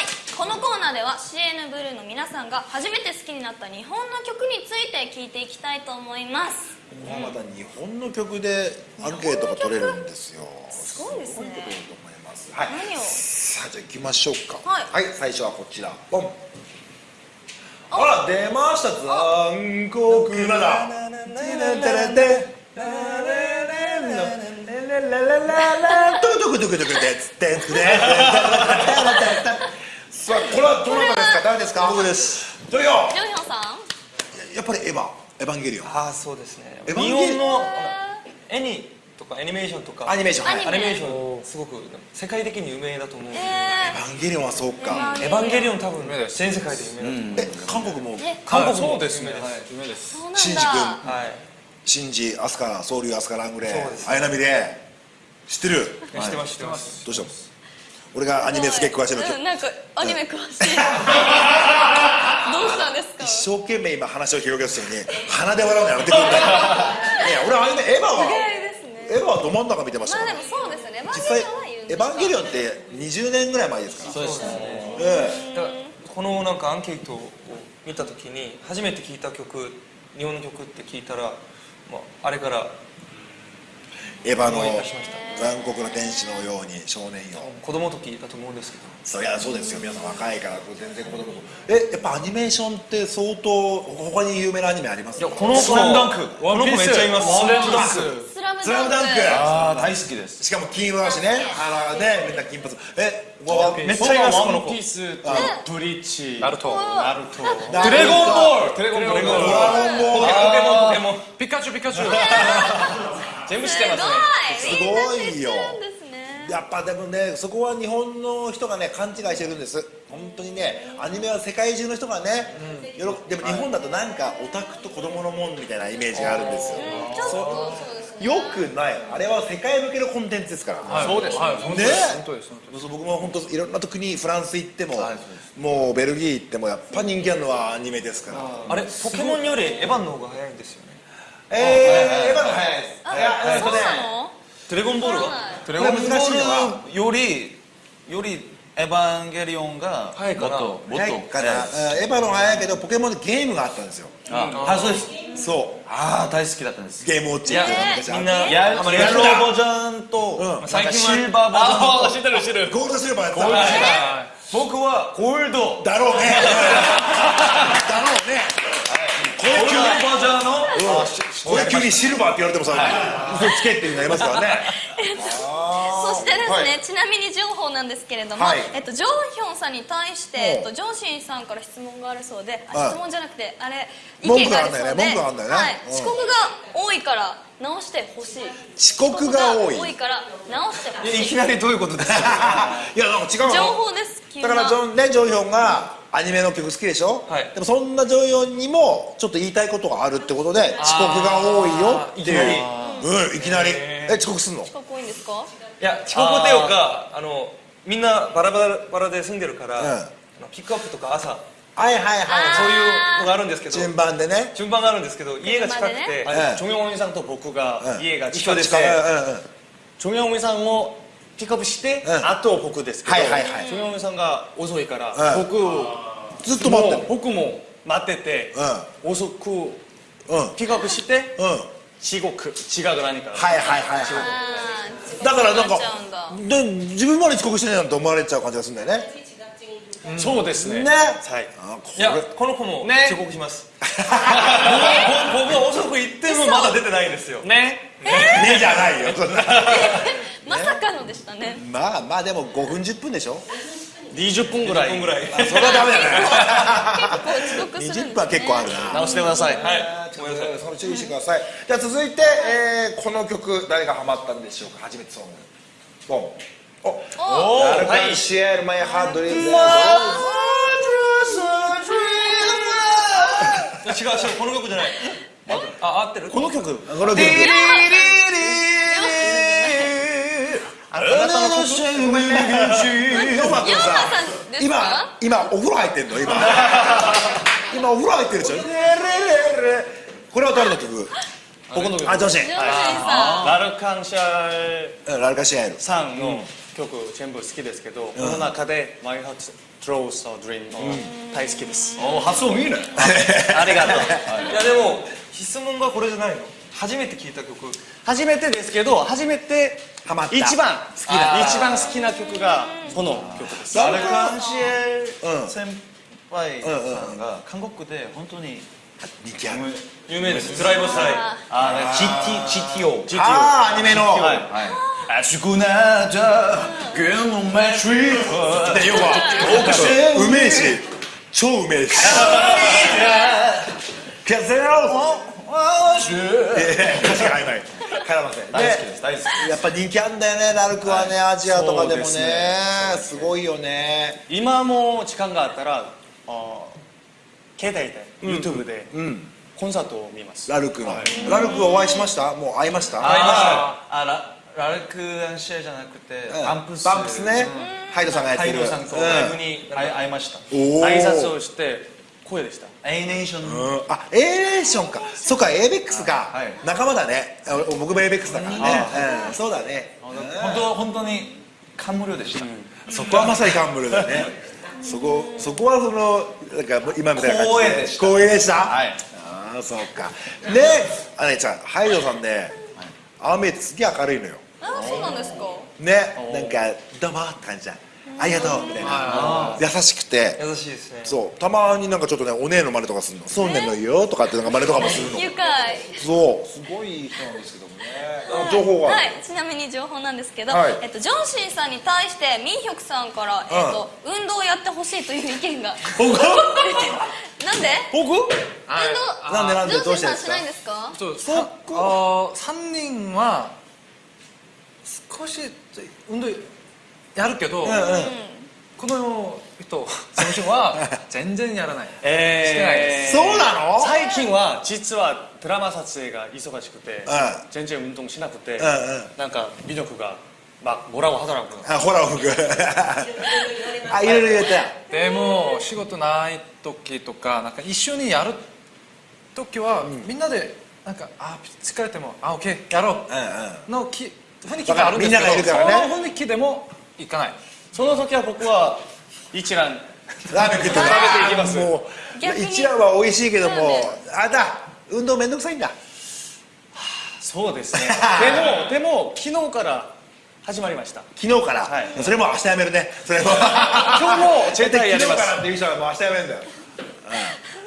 い。このコーナーでは CN ブルーの皆さんが初めて好きになった日本の曲について聞いていきたいと思います。また日本の曲でアンケートが取れるんですよ。すごいですね。取れると思います。はい。何を？さあじゃあ行きましょうか。はい。最初はこちら。ポンあら出ました。残酷なだトゥクトゥクトゥクトゥクでつってつってさあこれはどなたですか誰ですか僕ですどれよジョンヒョンさんやっぱりエヴァエヴァンゲリオンああそうですねエヴァン日本の絵にとかアニメーションとか。アニメーションはい。アニメーションすごく世界的に有名だと思う。んでエヴァンゲリオンはそうか。エヴァンゲリオン多分有名です全世界で有名だと思う。え韓国も？え韓国もそうですね。有名はい。夢です。そうなんだ。シンジ君。はい。シンジアスカソウリュウアスカラングレー。綾波レイ知ってる？知ってます知ってます。どうしたの？俺がアニメすげえ詳しいの。うんなんかアニメ詳しい。どうしたんですか？一生懸命今話を広げる人に鼻で笑うのやめてくんない？いや俺アニメエヴァは意外ですねエヴァはど真ん中見てましたからまあでもそうですよね。実際エヴァンゲリオンって20年ぐらい前ですから。そうですね。えだからこのなんかアンケートを見た時に初めて聞いた曲日本の曲って聞いたら、まあ、あれからえエヴァの思い出しました残酷な天使のように少年よ。子供の時だと思うんですけど。そりゃそうですよ。皆さん若いから全然子供えやっぱアニメーションって相当他に有名なアニメありますいやこの子スラムダンク。この子めっちゃいます。スラムダンク。スラムスラムダンク。ああ大好きです。しかも金色だしね。あのねみんな金髪。えわめっちゃいますこの子ワンピースとブリーチナルトナルトドラゴンボールドラゴンボールドラゴンボールポケモンポケモンピカチュウピカチュウ全部知ってますねすごいよみんな知ってるんですねやっぱでもねそこは日本の人がね勘違いしてるんです。本当にねアニメは世界中の人がね、よろでも日本だとなんかオタクと子供のもんみたいなイメージがあるんですよ。よくない。あれは世界向けのコンテンツですから、はいそうです。はい本当ねです。本当です。本当です。そう僕も本当いろんな国フランス行っても、はいもうベルギー行ってもやっぱ人気あるのはアニメですから。あれポケモンよりエヴァンの方が早いんですよね。えー、エヴァの早いです。あいやえっとねそうなの？ドラゴンボールはドラゴンボールよりよりエヴァンゲリオンが早いかなもっともっと早いかな早いうんエヴァの早いけどポケモンでゲームがあったんですよああそうですそうああ大好きだったんですゲームウォッチってみんなやハマりやましたろうバージョンと、最近はシルバーバージョンとあ知ってる知ってるゴールドシルバーやってた僕はゴールドだろうねだろうねこれゴールド急にバージョンの、これ急にシルバーって言われてもさ嘘つけっていうのありますからね。そしてですね、はい。ちなみに情報なんですけれども、はい。えっと、ジョンヒョンさんに対して、えっと、ジョンシンさんから質問があるそうで、あはい。質問じゃなくてあれ意文見があ句があるんだよるそうでね文句があるんだよね。遅刻が多いから直してほしい。遅刻が多い。多いから直してほしい。いきなりどういうことですかいやなんか違うの。情報ですだからジョンねジョンヒョンがアニメの曲好きでしょ、はい。でもそんなジョンヒョンにもちょっと言いたいことがあるってことで遅刻が多いよっていう。うんいきなり。え遅刻すんの？遅刻多いんですか？いや遅刻っていうかあのみんなバラバラバラで住んでるから、うん。ピックアップとか朝。はいはいはい。そういうのがあるんですけど。順番でね。順番があるんですけど家が近くて、チョンヨンウンさんと僕がうん。家が近くて、近いうんうんチョンヨンウンさんをピックアップして、うん。あと僕ですけど、はいはいはい。チョンヨンウンさんが遅いから、うん。僕ずっと待って僕も待ってて、遅くうん。うんピックアップして、うん。遅刻違う何か、はいはいはいだからなんかで自分まで遅刻してないなんて思われちゃう感じがするんだよね。そうですね。ね。はい。いやれこの子もね。遅刻します、僕は僕は遅く行ってもまだ出てないんですよ。ねね。じゃないよ。そんなまさかのでしたね。まあまあでも5分10分でしょ。20分ぐらい。20分ぐらい。あそれはダメだね。結構遅刻するね、20分は結構あるな。直してください。はい。ごめんなさいそれ注意してください。じゃあ続いて、えーこの曲誰がハマったんでしょうか？初めてソングボン。お。おダルカンシエルマイハードリーム。違う違うこの曲じゃないあ合ってる？この曲。この曲あなたのヨマさ今か？今お風呂入ってんの？今。今お風呂入ってるでしょ？これは誰の曲？僕の曲。あ女子。ジョンシンさラルカンシャーラルカシエルさんの曲全部好きですけど、この中で「My Heart Draws a Dream」大好きです、お発音いいねありがとういやでも質問がこれじゃないの初めて聞いた曲初めてですけど初めてハマった一番好きな一番好きな曲がこの曲です.アルカンシエ先輩さんが韓国で本当に人気ある有名ですドライブスタイルあ GT GTO ああアニメのはい熱くなったゲノメトリックで要はうめえし超うめえし風を歌詞が曖昧絡ませ大好きです大好きやっぱ人気あんだよねラルクはねアジアとかでもねですごいよね今も時間があったらあ携帯で YouTube でコンサートを見ますラルクのラルクお会いしましたもう会いました会いましたあララルクアンシエじゃなくてうん。バンプス。バンプスね。ハイドさんがやってる。ハイドさんとうん。ライブに会いました。挨拶をして声でした。A ネーション。うんあエーレーションか。そっか ABEX か。はい。仲間だね。あ僕も ABEX だからね。うん。そうだね。本当本当に感無量でした。そこはまさにカンブルだよね。そこそこはそのなんか今みたいな感じ光栄でした。光栄でした？はい。ああそうか。ねあれちゃんハイドさんねああ見えてすげえ明るいのよあそうなんですか。ねなんか「どうも」って感じじゃん「ありがとう」みたいな。優しくて。優しいですね。そう。たまになんかちょっとねお姉の真似とかするの「そうねんのよ」とかってなんか真似とかもするの愉快。そう。すごい人なんですけどもね。情報が。はい、ちなみに情報なんですけど、はい。えっと、ジョンシンさんに対してミンヒョクさんから、えっと、運動をやってほしいという意見が。僕？なんで？僕？運動？なんでなんで？ジョンシンさんしどうしてですか？ないんですか？そうさあー3人は少し運動やるけど、うんうんこ この人事務所は全然やらないえーしてないですそうなの最近は実はドラマ撮影が忙しくてうん全然運動しなくてうんうんなんか美力がまあ뭐라고 하더라고요 あほら僕あいろいろ言えたでも仕事ない時とかなんか一緒にやる時は、みんなでなんかあ疲れてもあオッケーやろうんうんうのき 雰囲気があるんですけどみんながいるからね。その雰囲気でも行かない。その時は僕は一蘭ラーメン食って食べていきます。一蘭は美味しいけども、そうねあれだ運動めんどくさいんだ。そうですね。でもでも昨日から始まりました。昨日から、はい。それも明日やめるね。それも。今日も絶対やります。昨日からっていう人はもう明日やめるんだよ、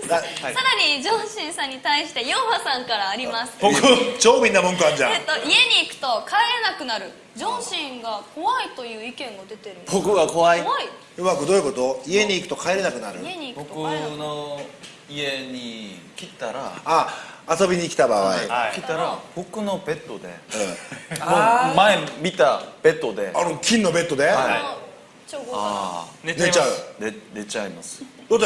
さらにジョンシンさんに対してヨンハさんからあります。僕超みんな文句あんじゃん。えっと、家に行くと帰れなくなる。ジョンシンが怖いという意見が出てる。僕が怖い？怖い。うまくどういうこと？家に行くと帰れなくなる。家に行く僕と帰れなくなるの家に来たらあ遊びに来た場合、はい。来たら僕のベッドでうん。前見たベッドで。あの金のベッドで、あの超豪華。あ寝寝ちゃう。寝寝ちゃいます。だって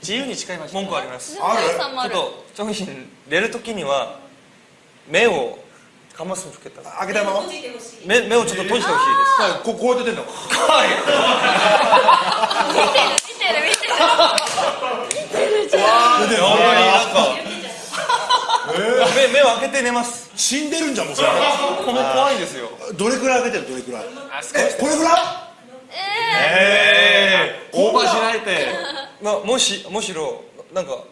自由に誓いました文句あります。ある？ちょっとジョンシン寝るときには目をかますんつけた開けた目目をちょっと閉じてほしいここうやって出てんの見てる見てる。見てる。じゃん出てんのです目目を開けて寝ます。死んでるんじゃんもうそれ。この怖いんですよ。どれくらい開けてるどれくらい。これぐらいオーバーしないでまあもしむしろなんか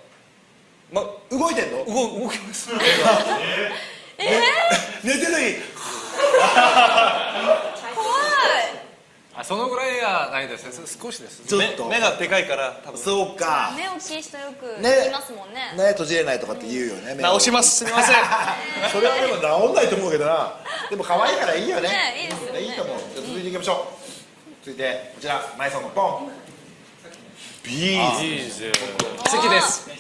ま動いてんの？動動きます。寝てるのに怖あそのぐらいはないです少しです。ちょっと。目目がでかいから多分。そうか。い目大きい人よくね。言いますもんね。ね閉じれないとかって言うよね直します。すみません。それはでも治んないと思うけどな。でも可愛いからいいよね。ねいいですよね。いいと思う。じゃあ続いていきましょう。続いてこちら。前さんのポンビーズ。好きです。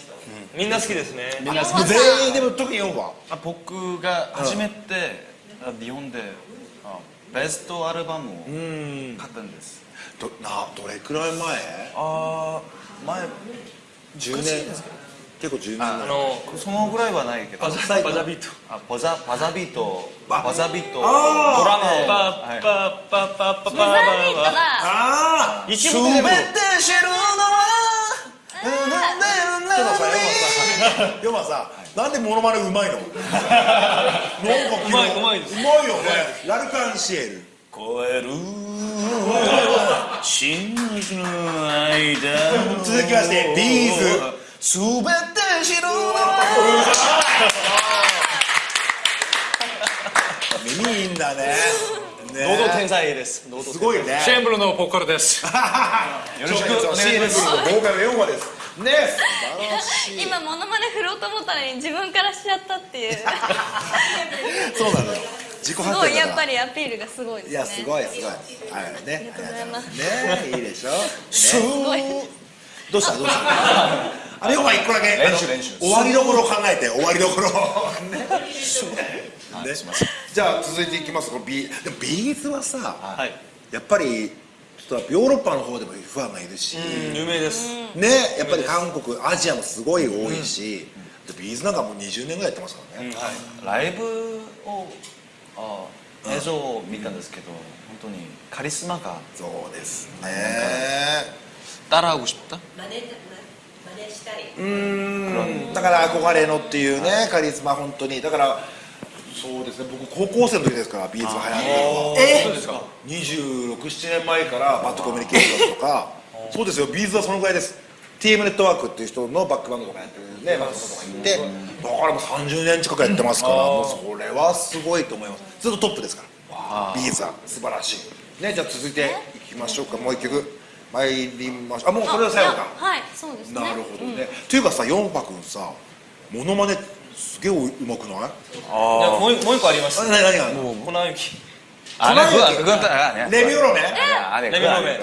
みんな好きですね。みんな好もう全員でも特に4話あ僕が初めてあ日本であベストアルバムを買ったんです。どなどれくらい前？あー前10年結構10年あ前のそのぐらいはないけど。バザバザビート。あバザバザビート。あバザビート。ドラマをパはい。ッパッパッパッパッブザービートだああ一部でも知るのはヨマさなんでモノマネうまいのなんかうまいうまいですうまいよねラルカンシエル超える真実の間続きましてビーズすべて知るの。は耳いいんだねね喉天才です。喉すごいね。シェンブルのポッカルで す。よろしくお願いします。ボーカル4話です。ね。素晴らしい。今モノマネ振ろうと思ったのに自分からしちゃったっていう。そうなのよ。自己す発ごいやっぱりアピールがすごいですね。いやすごいすごいはい。ね。ありがとうございます。ねいいでしょ。ね。すごい。どうした？どうした？あれヨマ一個だけ練習練習終わりどころ考えて終わりどころねねじゃあ続いていきますこのビでもビーズはさはいやっぱりちょっとヨーロッパの方でもファンがいるし有名ですねやっぱり韓国アジアもすごい多いしでビーズなんかもう20年ぐらいやってますからねライブをあ映像を見たんですけど本当にカリスマがそうですね 따라하고 싶다 真似真似したい うん。だから憧れのっていうねカリスマ本当に。だからそうですね。僕高校生の時ですから B'z が流行ったのは。えそうですか。26、7年前から BAD COMMUNICATION とか。そうですよ。 B'z はそのぐらいです。TM ネットワークっていう人のバックバンドとかやってるねバンドとかいて。だからもう30年近くやってますからもうそれはすごいと思います。ずっとトップですから。 B'z は素晴らしい。ねじゃあ続いていきましょうか。もう一曲参りましょうあもうこれは最後かはいそうですねなるほどね、うん、っいうかさ四泊くんさモノマネすげえうまくない？ああもうもう一個あります何何が？粉雪あれ、ぐ、ぐんと、レミオロメ。レミオロメ。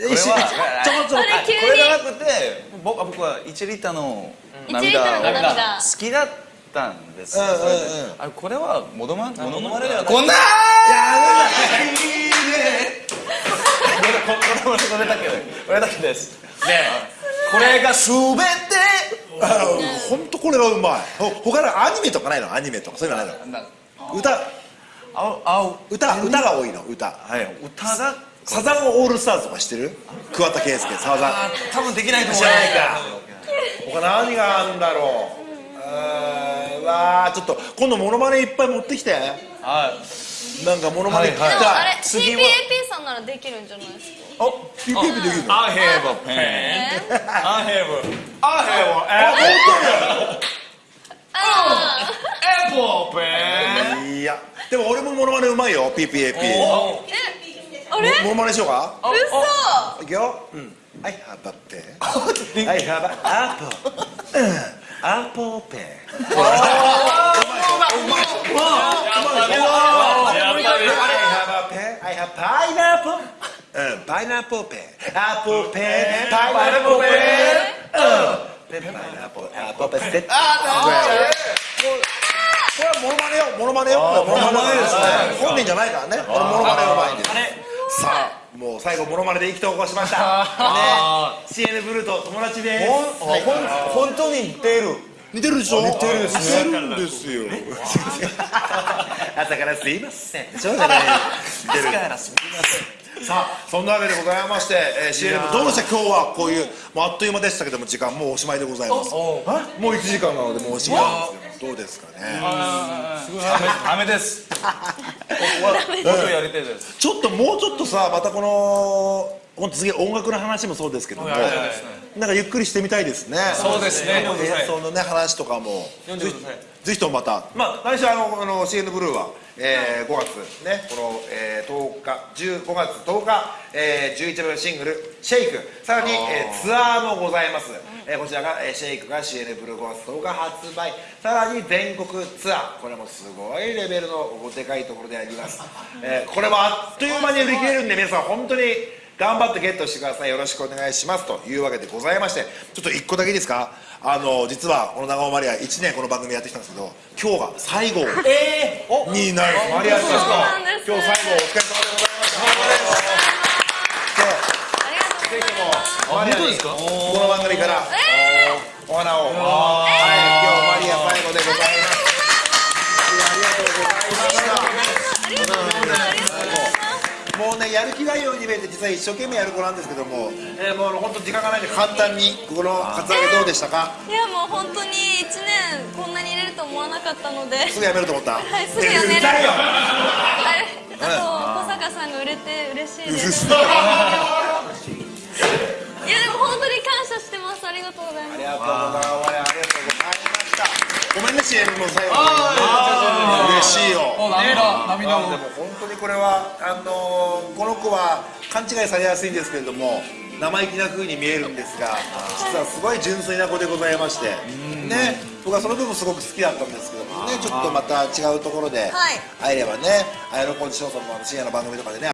ちょこちょこ。これじゃなくて、僕は、僕は一リッターの。涙。好きだ。ったんですうんうんうん。それで。あれこれはモノマネモノマネではない。こんなこれこれだけこれだけです。これがすべて本当これはうまい。ほ他のアニメとかないの？アニメとかそういうのないの？歌。ああ歌歌が多いの歌。はい。歌が。サザンオールスターズとか知ってる？桑田佳祐サザン。多分できないと思う知らないか他何があるんだろう？うーんわあちょっと今度モノマネいっぱい持ってきて。あなんかモノマネ聞きでもあたいれ CPAP さんならできるんじゃないですか？あピッピッピできるの？I have a pen え I have ああ apple pen いやでも俺もモノマネうまいよ PPAP ーえあれ？モノマネしようか？嘘。いくよ、うん、I have a pen I have an apple アポペンほらうまいでしょうまいでしょ I have a pen I have pineapple うんパイナップルペアポペパイナップルペパイナップルアポペセットこれはモノマネよモノマネよモノマネですね本人じゃないからねモノマネうまいんですさあもう最後モノマネで意気投合しました。ね。CN ブルーと友達で。す本当に似てる。似てるでしょ？似てるです似てるんですよ。朝からすいません。しょうがない。似てるさあそんなわけでございまして、えー、CN どうでした？今日はこういうもうあっという間でしたけども時間もうおしまいでございます。もう1時間なのでもうおしまい。ですけどどうですかねダメです。僕はもっとやりたいです。ちょっともうちょっとさまたこの本当次音楽の話もそうですけども。なんかゆっくりしてみたいですね。そうですね。演奏のね話とかも。ぜひともまた。まあ来週あのあの CN ブルーは、えー5月ねこの、えー10日15月10日、えー、11番シングル「シェイク」さらに、えーツアーもございます、えーこちらが、えーシェイクが CN ブルー5月10日発売。さらに全国ツアー。これもすごいレベルのおでかいところであります、えーこれもあっという間に売り切れるんで皆さん本当に頑張ってゲットしてください。よろしくお願いします。というわけでございましてちょっと1個だけいいですか？あの実はこの長尾マリア1年この番組やってきたんですけど今日が最後になる。マリアさん今日最後お疲れ様でございましたりがとうございます。マリアにこの番組からお花を。はい今日マリア最後でございますいやありがとうございましたありがとうございますありがとうございますもうねやる気ないように見えて実は一生懸命やる子なんですけども、えーもう本当時間がないんで簡単にこのカツアゲどうでしたか？いやもう本当に1年こんなに入れると思わなかったので。すぐやめると思った？はいすぐやめる。あと小坂さんが売れて嬉しいです。いやでも本当に感謝してます。ありがとうございます。ありがとうございます。ありがとうございましたごめんね CM の最後。に嬉しいよ。涙涙をあでも本当にこれはあのーこの子は勘違いされやすいんですけれども生意気な風に見えるんですが実はすごい純粋な子でございまして。ね僕はその部分すごく好きだったんですけどもねちょっとまた違うところではい。会えればね綾野コンディションさんの深夜の番組とかでね